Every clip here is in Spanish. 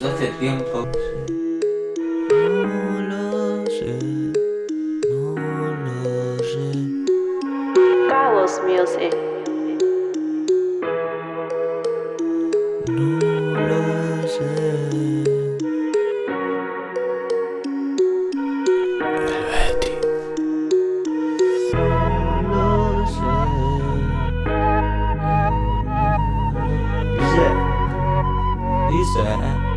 Hace tiempo. No lo sé, no lo sé. Carlos Music. No lo sé. El Betty. No lo sé. Dice. Dice. Es,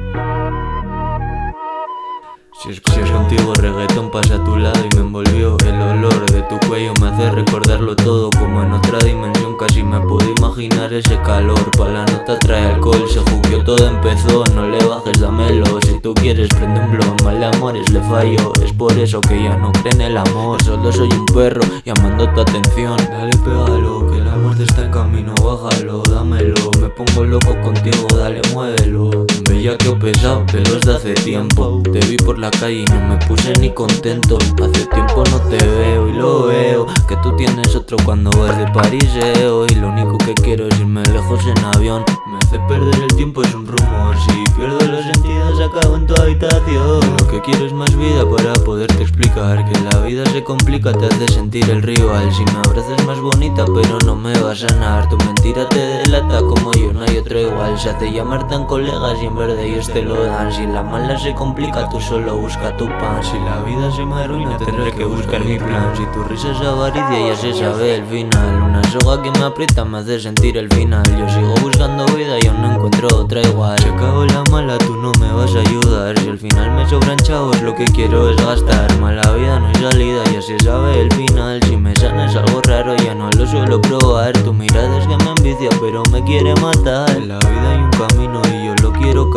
si es contigo reggaetón pasa a tu lado y me envolvió El olor de tu cuello. Me hace recordarlo todo Como en otra dimensión. Casi me puedo imaginar ese calor. Pa' la nota trae alcohol, se jugueó todo empezó. No le bajes, dámelo, si tú quieres prende un blog Mal de amores le fallo, es por eso que ya no cree en el amor. Solo soy un perro llamando tu atención. Dale pégalo, que la muerte está en camino, bájalo, dámelo. Me pongo loco contigo, dale muévelo Bella que he pesado, pero es de hace tiempo. Te vi por la calle y no me puse ni contento. Hace tiempo no te veo y lo veo. Que tú tienes otro cuando vas de pariseo Y lo único que quiero es irme lejos en avión hace perder el tiempo, es un rumor. Si pierdo los sentidos acabo en tu habitación. Lo que quiero es más vida para poderte explicar. Que la vida se complica, te hace sentir el rival. Si me abrazas más bonita pero no me va a sanar. Tu mentira te delata como yo, no hay otro igual. Se hace llamar tan colegas y en verde ellos te lo dan. Si la mala se complica tú solo busca tu pan. Si la vida se me arruina tendré que buscar mi plan. Si tu risa es avaricia ya se sabe el final. Una soga que me aprieta me hace sentir el final. Yo sigo buscando vida y aún no encuentro otra igual. Se acabó la mala tú no me vas a ayudar. Si al final me sobran chavos lo que quiero es gastar. Mala vida no hay salida ya se sabe el final. Si me sanas algo raro ya no lo suelo probar. Tu mirada es que me envicia pero me quiere matar. La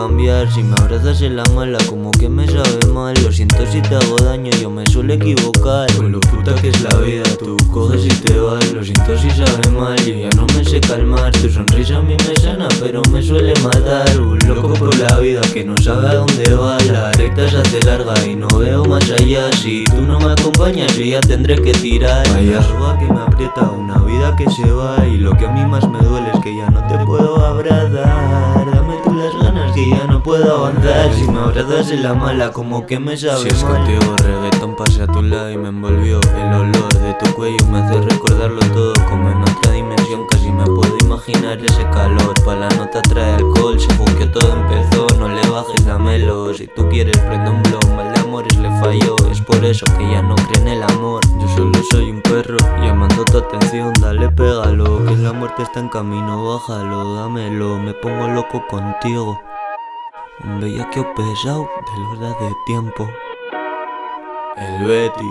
cambiar. Si me abrazas en la mala como que me sabe mal. Lo siento si te hago daño yo me suelo equivocar. Con lo puta que es la vida tú coges y te vas. Lo siento si sabe mal yo ya no me sé calmar. Tu sonrisa a mí me sana pero me suele matar. Un loco por la vida que no sabe a dónde va. La recta se hace larga y no veo más allá. Si tú no me acompañas yo ya tendré que tirar. Vaya soga que me aprieta una vida que se va. Y lo que a mí más me duele es que ya no te puedo abrazar. Dame que ya no puedo avanzar Si me abrazas en la mala como que me sabe Si es contigo reggaetón pasé a tu lado y me envolvió El olor de tu cuello. Me hace recordarlo todo Como en otra dimensión. Casi me puedo imaginar ese calor. Pa' la nota trae alcohol, se que todo empezó. No le bajes, dámelo, si tú quieres prende un blog Mal de amores le falló, es por eso que ya no cree en el amor. Yo solo soy un perro llamando tu atención Dale pégalo, que la muerte está en camino Bájalo, dámelo, me pongo loco contigo Un bellaqueo pesado de verdad de tiempo. El Betty